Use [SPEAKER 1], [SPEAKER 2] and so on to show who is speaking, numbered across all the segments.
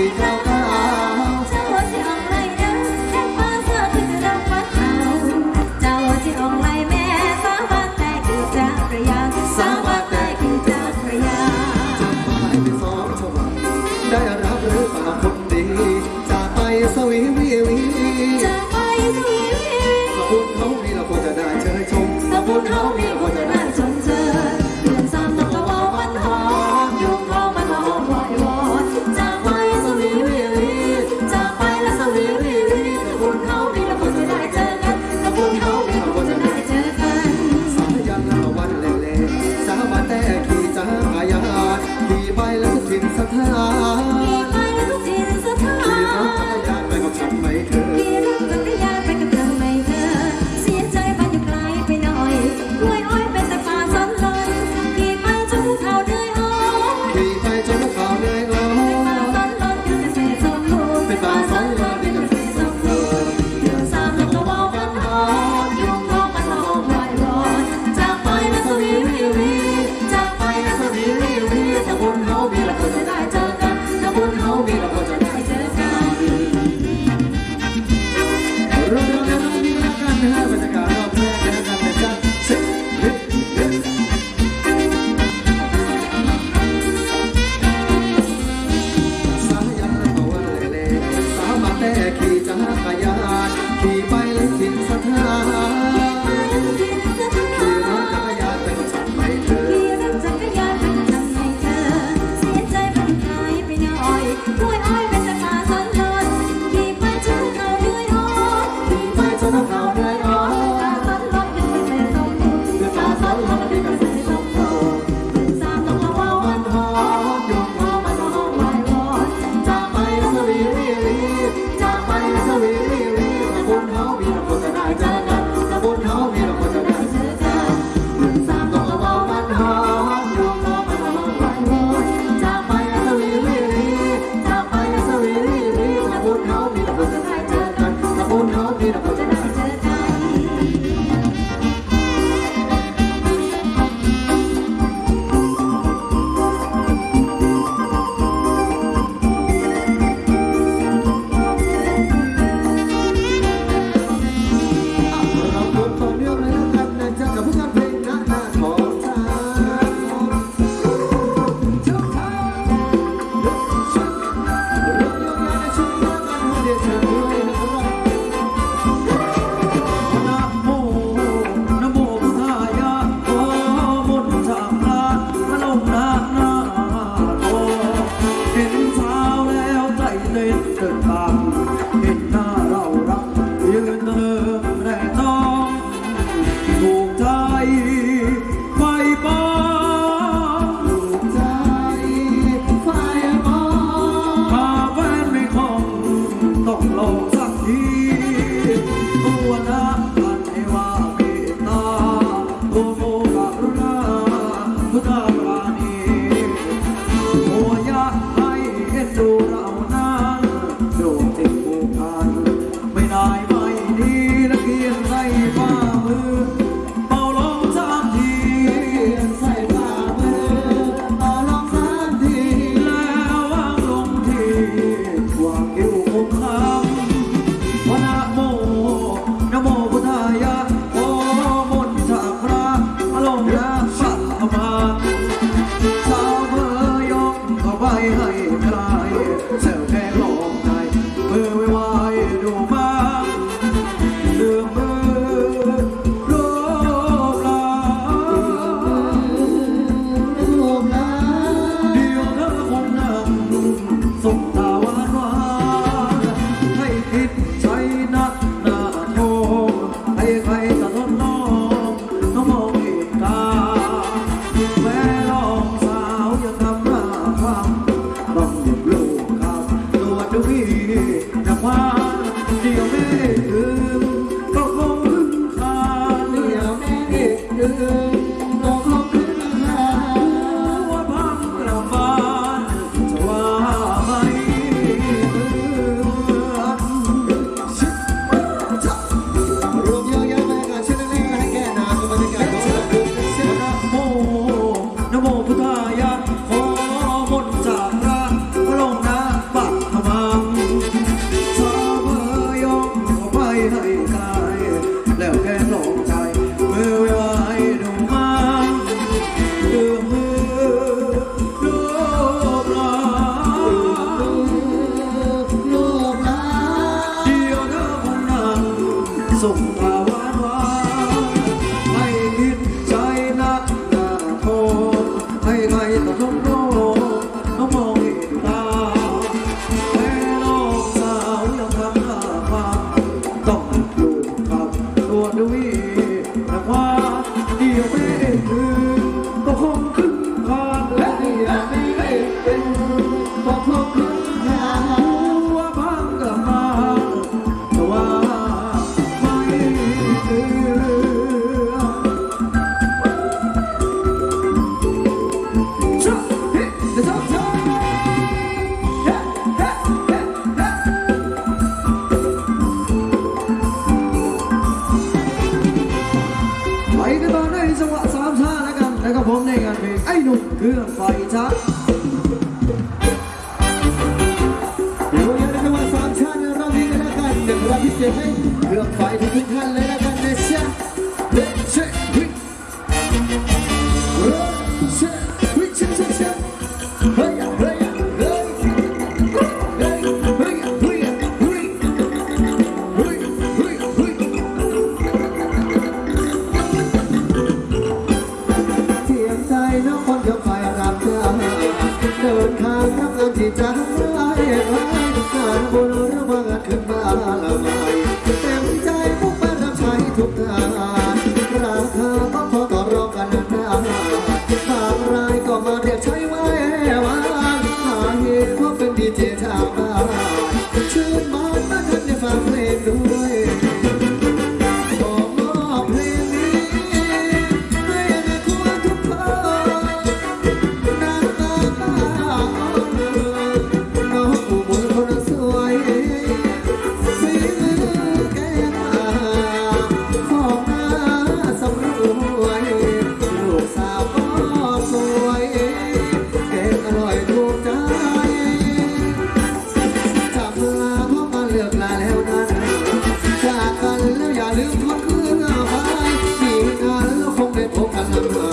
[SPEAKER 1] we go. แต่
[SPEAKER 2] ขี่จักรยาน
[SPEAKER 1] ขี่
[SPEAKER 2] ไป ไอ้หนุ่มเครื่องไฟจ้า
[SPEAKER 1] เดี๋ยวยังจะมาสามชาติเราดีกันแล้วกันเดี๋ยวเราพิเศษให้เครื่องไฟทุกท่านเลยแล้วกันเดชะเดชะวิเดชะ time. the moon.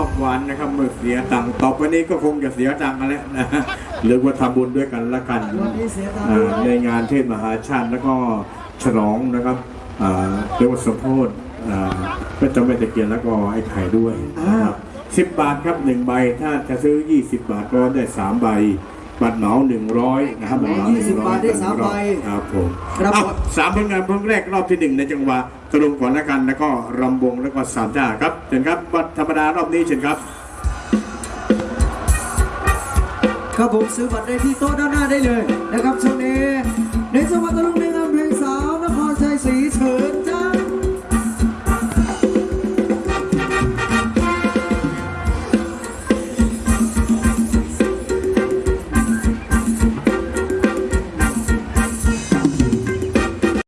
[SPEAKER 1] อบหวา
[SPEAKER 3] นนะครับเมื่อเสียตังค์ต่อไปนี้ก็คงจะเสียตังค์กันแล้วนะหรือว่าทำบุญด้วยกันละกันในงานเทศมหาชาติแล้วก็ฉลองนะครับเรียกว่าสมโพธิพระเจ้าแม่ตะเกียนแล้วก็ไอ้ไข่ด้วยนะครับสิบบาทครับหนึ่งใบถ้าจะซื้อยี่สิบบาทก็ได้สามใบ บัตรเหมาหนึ่งร้อยนะครับบัตรเหมา
[SPEAKER 2] หนึ่งร้อยบัตรเหมา
[SPEAKER 3] ครับผม
[SPEAKER 2] เอา
[SPEAKER 3] สามผลงานเพิ่งแรกรอบที่หนึ่งในจังหวะตลุมก่อนละกันแล้วก็รำวงแล้วก็สามจ้าครับเชิญครับบัตรธรรมดารอบนี้เชิญครับ
[SPEAKER 2] ครับผมซื้อบัตรได้ที่โต๊ะด้านหน้าได้เลยนะครับช่วงนี้ในจังหวัดตลุงในงานเพลงสาวนครชัยศรีเฉิน